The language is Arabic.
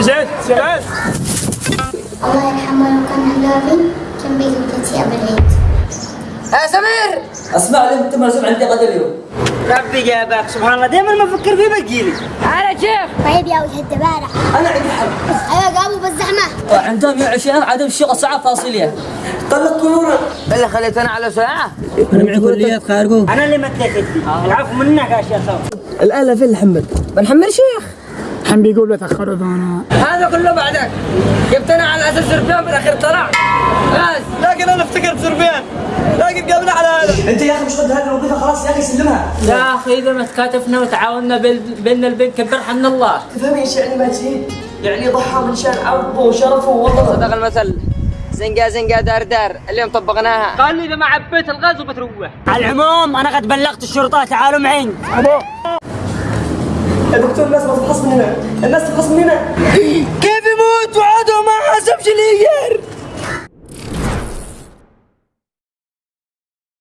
الله يرحمه لو كان هلالي كان بيجي قبل العيد يا سمير! اسمع لي انت مرسوم عندي غدا اليوم. ربي جابك سبحان الله. دائما ما أفكر فيه بجيلي يا شيخ طيب يا وجه الدبارة. أنا عندي حل. أيوه قاموا بالزحمة. عندهم 120 عدم الشغل ساعة فاصلية. طلق نورا اللي خليتنا على ساعة. أنا معي كليات خارجو أنا اللي مديت يدي العفو منك يا شيخ. الآلة فين الحمد بنحمل شيخ. كان بيقول أنا هذا. كله بعدك. جبتنا على أساس سربيان بالأخير طلع بس. لكن أنا افتكرت سربيان لكن قبل على هذا. أنت يا أخي مش قد هذه الوظيفة خلاص يا أخي سلمها. يا أخي إذا ما تكاتفنا وتعاوننا بال- بين البين كبرها من الله. تفهم إيش يعني ما تزيد؟ يعني ضحى من شان عرضه وشرفه ووطنه. صدق المثل. زنقة زنقة دار دار. اليوم طبقناها. قال لي إذا ما عبيت الغاز وبتروح. على العموم أنا قد بلغت الشرطة تعالوا معي. يا دكتور الناس تفحص من هنا الناس تفحص من هنا.